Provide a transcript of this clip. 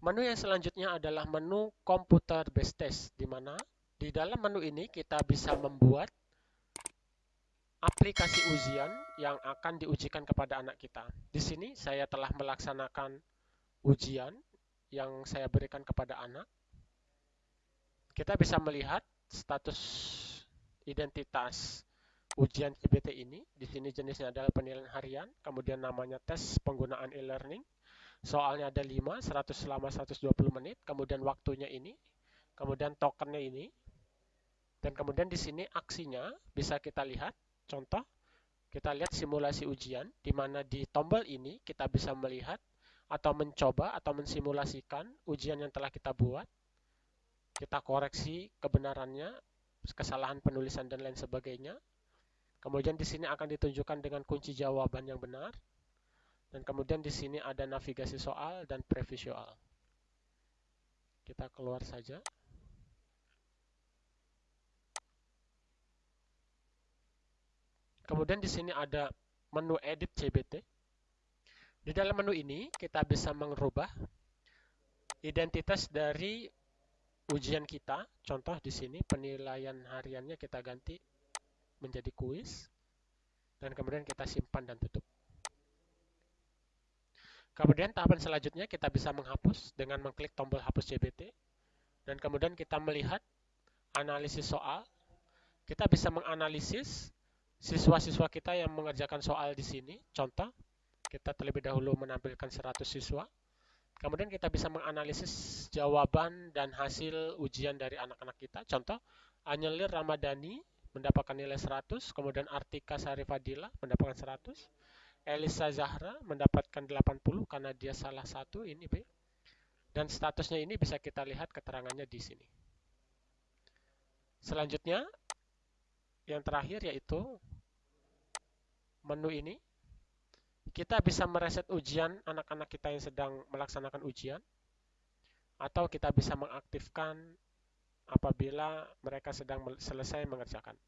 Menu yang selanjutnya adalah menu Computer Based Test, di mana di dalam menu ini kita bisa membuat aplikasi ujian yang akan diujikan kepada anak kita. Di sini saya telah melaksanakan ujian yang saya berikan kepada anak. Kita bisa melihat status identitas ujian CBT ini. Di sini jenisnya adalah penilaian harian, kemudian namanya tes penggunaan e-learning, soalnya ada 5, 100 selama 120 menit, kemudian waktunya ini, kemudian tokennya ini, dan kemudian di sini aksinya bisa kita lihat, contoh, kita lihat simulasi ujian, di mana di tombol ini kita bisa melihat atau mencoba atau mensimulasikan ujian yang telah kita buat, kita koreksi kebenarannya, kesalahan penulisan dan lain sebagainya. Kemudian di sini akan ditunjukkan dengan kunci jawaban yang benar, dan kemudian di sini ada navigasi soal dan preview soal. Kita keluar saja. Kemudian di sini ada menu edit CBT. Di dalam menu ini kita bisa mengubah identitas dari ujian kita. Contoh di sini penilaian hariannya kita ganti menjadi kuis dan kemudian kita simpan dan tutup. Kemudian tahapan selanjutnya kita bisa menghapus dengan mengklik tombol hapus CBT. Dan kemudian kita melihat analisis soal. Kita bisa menganalisis siswa-siswa kita yang mengerjakan soal di sini. Contoh, kita terlebih dahulu menampilkan 100 siswa. Kemudian kita bisa menganalisis jawaban dan hasil ujian dari anak-anak kita. Contoh, Anyelir Ramadhani mendapatkan nilai 100, kemudian Artika Sarifadila mendapatkan 100, Elisa Zahra mendapatkan 80 karena dia salah satu ini B. Dan statusnya ini bisa kita lihat keterangannya di sini. Selanjutnya, yang terakhir yaitu menu ini. Kita bisa mereset ujian anak-anak kita yang sedang melaksanakan ujian. Atau kita bisa mengaktifkan apabila mereka sedang selesai mengerjakan.